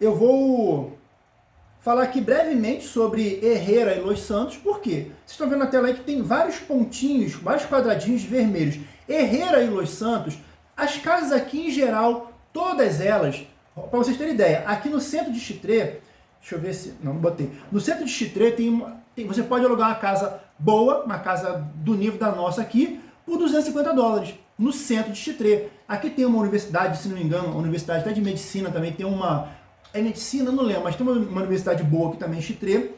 eu vou falar aqui brevemente sobre Herrera e Los Santos, por quê? Vocês estão vendo na tela aí que tem vários pontinhos, vários quadradinhos vermelhos. Herrera e Los Santos, as casas aqui em geral, todas elas, para vocês terem ideia, aqui no centro de Chitré, deixa eu ver se, não, botei, no centro de Chitré tem, uma, tem, você pode alugar uma casa boa, uma casa do nível da nossa aqui, por 250 dólares, no centro de Chitré. Aqui tem uma universidade, se não me engano, uma universidade até de medicina também, tem uma, é medicina, não lembro, mas tem uma, uma universidade boa aqui também Chitré.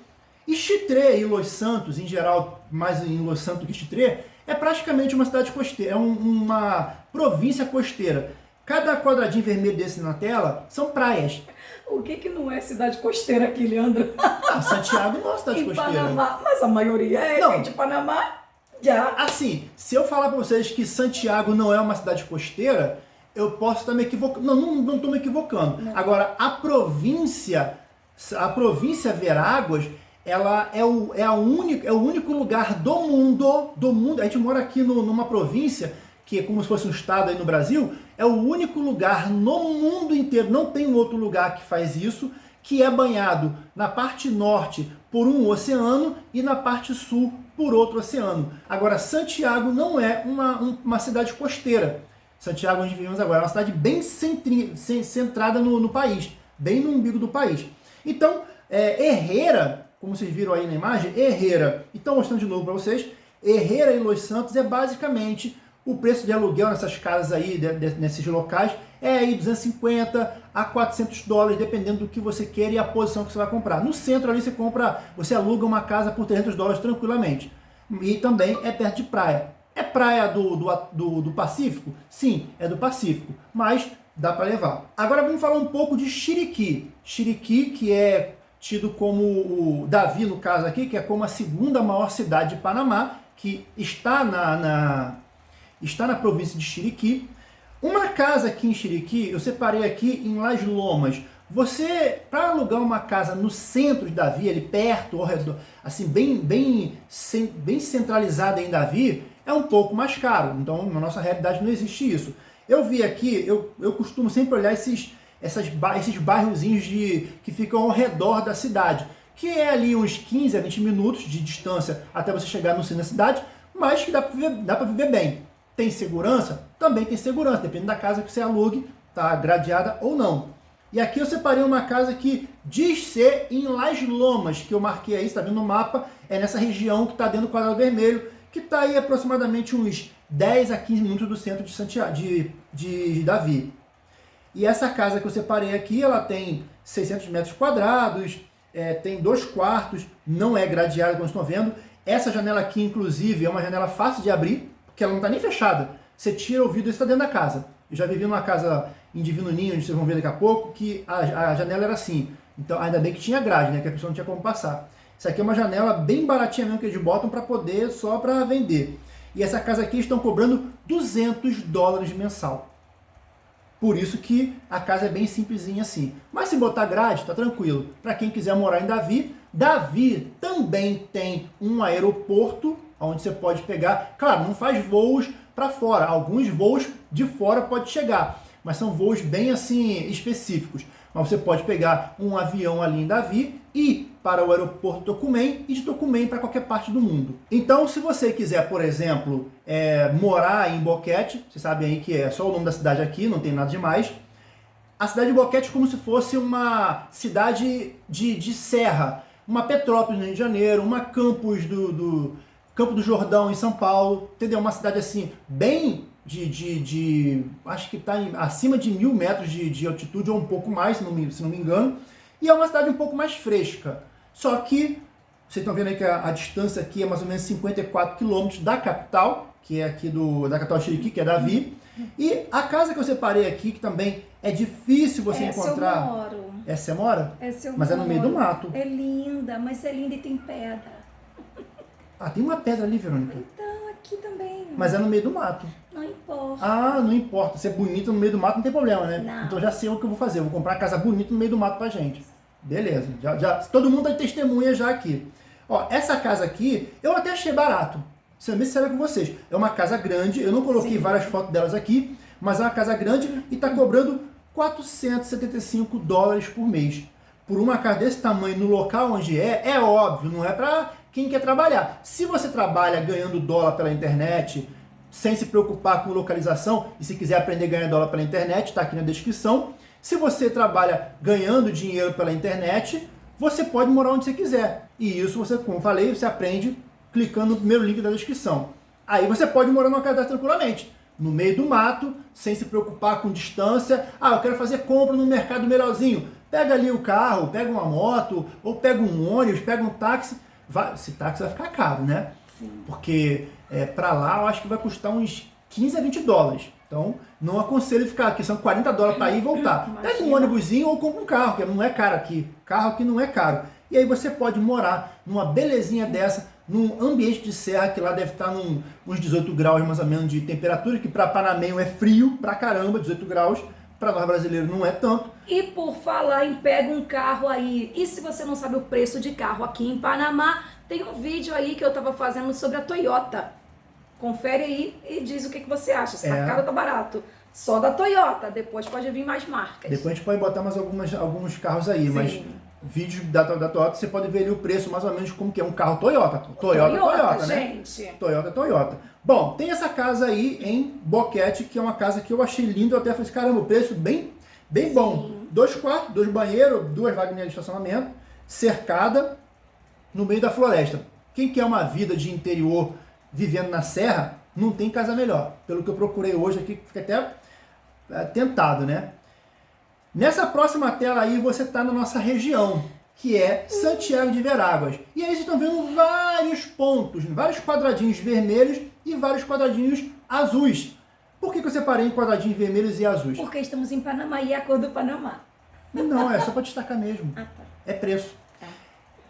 E Chitré e Los Santos, em geral, mais em Los Santos que Chitré, é praticamente uma cidade costeira, é um, uma província costeira. Cada quadradinho vermelho desse na tela são praias. O que que não é cidade costeira aqui, Leandro? Ah, Santiago não é cidade em costeira. Panamá, mas a maioria é Não. de Panamá, já. Assim, se eu falar para vocês que Santiago não é uma cidade costeira, eu posso estar me equivocando. Não, não, não estou me equivocando. Não. Agora, a província, a província Veráguas, ela é o, é, a única, é o único lugar do mundo, do mundo, a gente mora aqui no- numa província, que é como se fosse um estado aí no Brasil, é o único lugar no mundo inteiro, não tem outro lugar que faz isso, que é banhado na parte norte por um oceano e na parte sul por outro oceano. Agora, Santiago não é uma, um- uma cidade costeira. Santiago, onde vivemos agora, é uma cidade bem centrada no, no país, bem no umbigo do país. Então, é, Herrera, como vocês viram aí na imagem, Herrera, então mostrando de novo para vocês, Herrera e Los Santos é basicamente o preço de aluguel nessas casas aí, de- de- nesses locais, é aí 250 a 400 dólares, dependendo do que você quer e a posição que você vai comprar. No centro ali você compra, você aluga uma casa por 300 dólares tranquilamente. E também é perto de praia. É praia do, do, do, do Pacífico? Sim, é do Pacífico, mas dá para levar. Agora vamos falar um pouco de Chiriquí. Chiriquí, que é tido como o Davi, no caso aqui, que é como a segunda maior cidade de Panamá, que está na, na, está na província de Chiriquí. Uma casa aqui em Chiriquí, eu separei aqui em Las Lomas. Você, para alugar uma casa no centro de Davi, ali perto, ao redor, assim, bem, bem, bem centralizada em Davi, é um pouco mais caro. Então, na nossa realidade não existe isso. Eu vi aqui, eu, eu costumo sempre olhar esses, essas, esses bairrozinhos de, que ficam ao redor da cidade, que é ali uns 15 a 20 minutos de distância até você chegar no centro da cidade, mas que dá para viver, viver bem. Tem segurança? Também tem segurança, depende da casa que você alugue, tá gradeada ou não. E aqui eu separei uma casa que diz ser em Las Lomas, que eu marquei aí, está vendo no mapa, é nessa região que está dentro do quadrado vermelho, que está aí aproximadamente uns 10 a 15 minutos do centro de, Santiago, de, de Davi. E essa casa que eu separei aqui, ela tem 600 metros quadrados, é, tem dois quartos, não é gradeada, como estão vendo. Essa janela aqui, inclusive, é uma janela fácil de abrir, porque ela não está nem fechada. Você tira o vidro e está dentro da casa. Eu já vivi numa casa em Divino Ninho, onde vocês vão ver daqui a pouco, que a, a janela era assim. Então, ainda bem que tinha grade, né? Que a pessoa não tinha como passar. Isso aqui é uma janela bem baratinha mesmo que eles botam para poder, só para vender. E essa casa aqui estão cobrando 200 dólares mensal. Por isso que a casa é bem simplesinha assim. Mas se botar grade, tá tranquilo. Para quem quiser morar em Davi, Davi também tem um aeroporto onde você pode pegar. Claro, não faz voos para fora. Alguns voos de fora pode chegar, mas são voos bem assim específicos. Mas você pode pegar um avião ali em Davi e para o aeroporto Tocumen e de Tocumen para qualquer parte do mundo. Então, se você quiser, por exemplo, é, morar em Boquete, você sabe aí que é só o nome da cidade aqui, não tem nada demais. A cidade de Boquete é como se fosse uma cidade de, de serra, uma Petrópolis no Rio de Janeiro, uma Campos do, do Campo do Jordão em São Paulo, entendeu? Uma cidade assim, bem de, de, de acho que está acima de mil metros de, de altitude ou um pouco mais, se não, me, se não me engano, e é uma cidade um pouco mais fresca. Só que, vocês estão vendo aí que a, a distância aqui é mais ou menos 54 quilômetros da capital, que é aqui do, da capital Chiriquí, que é Davi, e a casa que eu separei aqui, que também é difícil você Essa eu encontrar... moro. Essa você mora? Essa eu Mas é no meio do mato. É linda, mas é linda e tem pedra. Ah, tem uma pedra ali, Verônica. Então, aqui também. Mas é no meio do mato. Não importa. Ah, não importa. Ser bonita no meio do mato não tem problema, né? Não. Então já sei o que eu vou fazer. Eu vou comprar uma casa bonita no meio do mato pra gente. Beleza. Já, já, todo mundo tá testemunha já aqui. Ó, essa casa aqui, eu até achei barato. Sendo bem sincero com vocês. É uma casa grande. Eu não coloquei Sim. várias fotos delas aqui. Mas é uma casa grande e tá cobrando 475 dólares por mês. Por uma casa desse tamanho no local onde é, é óbvio, não é para quem quer trabalhar. Se você trabalha ganhando dólar pela internet, sem se preocupar com localização, e se quiser aprender a ganhar dólar pela internet, está aqui na descrição. Se você trabalha ganhando dinheiro pela internet, você pode morar onde você quiser. E isso, você, como falei, você aprende clicando no primeiro link da descrição. Aí você pode morar numa casa tranquilamente, no meio do mato, sem se preocupar com distância. Ah, eu quero fazer compra no mercado melhorzinho. Pega ali o carro, pega uma moto, ou pega um ônibus, pega um táxi. Vai, esse táxi vai ficar caro, né? Sim. Porque é, para lá eu acho que vai custar uns 15 a 20 dólares. Então, não aconselho ficar aqui, são 40 dólares para ir e voltar. Imagina. Pega um ônibusinho ou compra um carro, que não é caro aqui. Carro aqui não é caro. E aí você pode morar numa belezinha dessa, num ambiente de serra, que lá deve estar num, uns 18 graus mais ou menos de temperatura, que para Panamenho é frio pra caramba, 18 graus. Para nós brasileiros não é tanto. E por falar em pega um carro aí, e se você não sabe o preço de carro aqui em Panamá, tem um vídeo aí que eu estava fazendo sobre a Toyota. Confere aí e diz o que, que você acha, se tá é. caro ou tá barato. Só da Toyota, depois pode vir mais marcas. Depois a gente pode botar mais algumas, alguns carros aí, Sim. mas vídeos da, da Toyota você pode ver ali o preço mais ou menos como que é um carro Toyota. Toyota, Toyota, Toyota né? gente. Toyota, Toyota. Bom, tem essa casa aí em Boquete, que é uma casa que eu achei linda, eu até falei, assim, caramba, o preço bem, bem bom. Dois quartos, dois banheiros, duas vaguinhas de estacionamento, cercada, no meio da floresta. Quem quer uma vida de interior vivendo na serra, não tem casa melhor. Pelo que eu procurei hoje aqui, fica até é, tentado, né? Nessa próxima tela aí você está na nossa região, que é Santiago de Veráguas. E aí vocês estão vendo vários pontos, vários quadradinhos vermelhos e vários quadradinhos azuis. Por que, que eu separei em quadradinhos vermelhos e azuis? Porque estamos em Panamá e é a cor do Panamá. Não, é só para destacar mesmo. Ah, tá. É preço.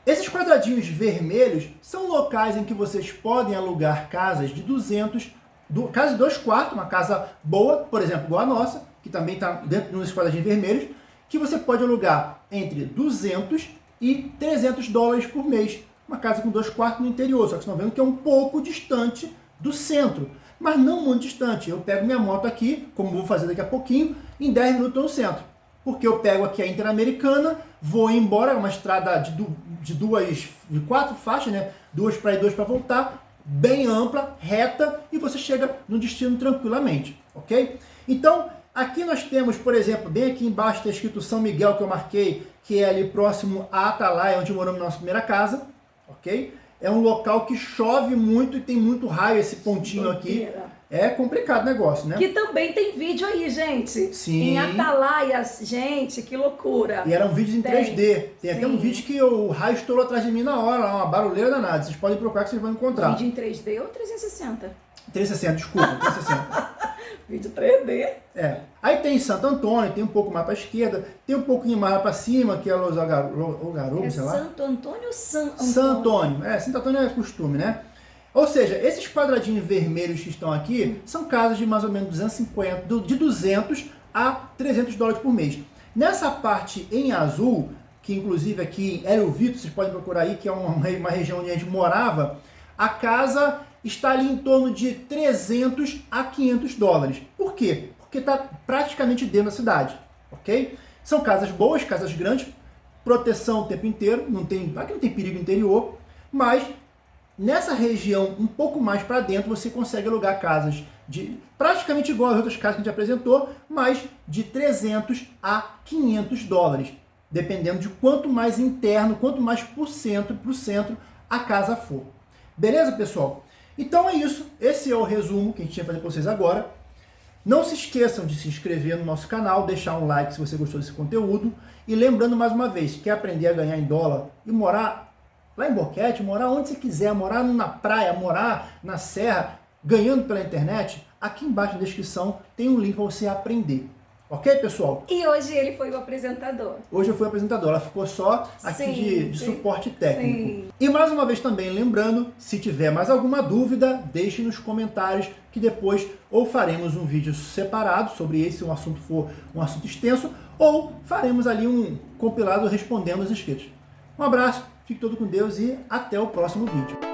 Esses quadradinhos vermelhos são locais em que vocês podem alugar casas de 200, do, casa de dois quartos, uma casa boa, por exemplo, igual a nossa, que também está dentro desses quadradinhos vermelhos, que você pode alugar entre 200 e 300 dólares por mês. Uma casa com dois quartos no interior, só que vocês estão vendo que é um pouco distante do centro, mas não muito distante. Eu pego minha moto aqui, como vou fazer daqui a pouquinho, em 10 minutos no centro. Porque eu pego aqui a Interamericana, vou embora, é uma estrada de, de duas, de quatro faixas, né? Duas para ir, duas para voltar, bem ampla, reta, e você chega no destino tranquilamente, ok? Então, aqui nós temos, por exemplo, bem aqui embaixo está escrito São Miguel, que eu marquei, que é ali próximo a Atalaia, onde moramos na nossa primeira casa, ok? É um local que chove muito e tem muito raio esse pontinho aqui. É complicado o negócio, né? Que também tem vídeo aí, gente. Sim. Em Atalaia, gente, que loucura. E eram vídeos em tem. 3D. Tem Sim. até um vídeo que o raio estourou atrás de mim na hora, uma barulheira danada. Vocês podem procurar que vocês vão encontrar. Vídeo em 3D ou 360? 360, desculpa, 360. vídeo 3D. É. Aí tem Santo Antônio, tem um pouco mais para esquerda, tem um pouquinho mais para cima, que é Los Algarobos, é sei lá. Santo Antônio ou San Antônio? San Antônio. É, Santo Antônio é costume, né? Ou seja, esses quadradinhos vermelhos que estão aqui são casas de mais ou menos 250, de 200 a 300 dólares por mês. Nessa parte em azul, que inclusive aqui em Hélio Vito, vocês podem procurar aí, que é uma, uma região onde a gente morava, a casa está ali em torno de 300 a 500 dólares. Por quê? Porque está praticamente dentro da cidade, ok? São casas boas, casas grandes, proteção o tempo inteiro, não tem, aqui não tem perigo interior, mas Nessa região, um pouco mais para dentro, você consegue alugar casas de praticamente igual às outras casas que a gente apresentou, mas de 300 a 500 dólares, dependendo de quanto mais interno, quanto mais por centro, para o centro a casa for. Beleza, pessoal? Então é isso. Esse é o resumo que a gente tinha fazer para vocês agora. Não se esqueçam de se inscrever no nosso canal, deixar um like se você gostou desse conteúdo. E lembrando mais uma vez, quer aprender a ganhar em dólar e morar lá em Boquete, morar onde você quiser, morar na praia, morar na serra, ganhando pela internet, aqui embaixo na descrição tem um link para você aprender. Ok, pessoal? E hoje ele foi o apresentador. Hoje eu fui o apresentador, ela ficou só aqui sim, de, de sim, suporte técnico. Sim. E mais uma vez também lembrando, se tiver mais alguma dúvida, deixe nos comentários que depois ou faremos um vídeo separado sobre esse, se um assunto for um assunto extenso, ou faremos ali um compilado respondendo os inscritos. Um abraço, Fique todo com Deus e até o próximo vídeo.